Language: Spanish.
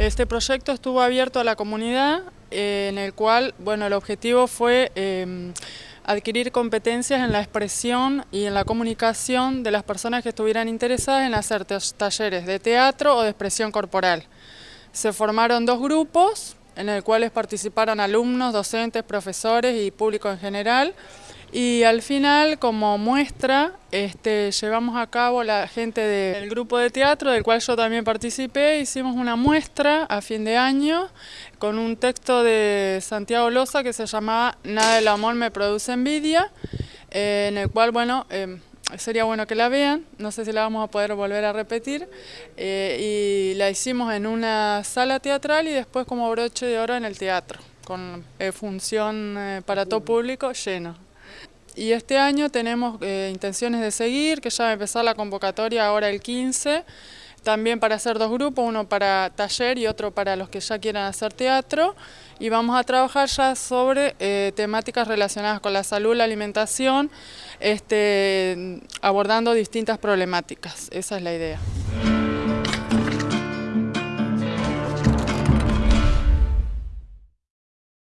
Este proyecto estuvo abierto a la comunidad, eh, en el cual bueno, el objetivo fue em, adquirir competencias en la expresión y en la comunicación de las personas que estuvieran interesadas en hacer talleres de teatro o de expresión corporal. Se formaron dos grupos, en el cuales participaron alumnos, docentes, profesores y público en general. Y al final, como muestra, este, llevamos a cabo la gente del grupo de teatro, del cual yo también participé, hicimos una muestra a fin de año con un texto de Santiago Loza que se llamaba Nada del amor me produce envidia, eh, en el cual, bueno, em, sería bueno que la vean, no sé si la vamos a poder volver a repetir, eh, y la hicimos en una sala teatral y después como broche de oro en el teatro, con eh, función para todo público lleno. Y este año tenemos eh, intenciones de seguir, que ya va a empezar la convocatoria ahora el 15, también para hacer dos grupos, uno para taller y otro para los que ya quieran hacer teatro. Y vamos a trabajar ya sobre eh, temáticas relacionadas con la salud, la alimentación, este, abordando distintas problemáticas. Esa es la idea.